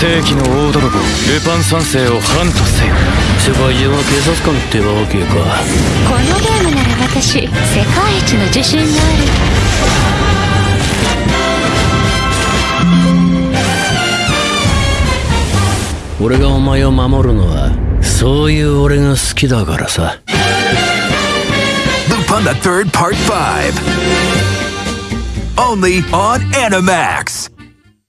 世紀の大泥棒ルパン三世をハントせよ世界中は警察官ってわけかこのゲームなら私世界一の自信がある。俺がお前を守るのはそういう俺が好きだからさ Lupin the Third Part 5 Only on Animax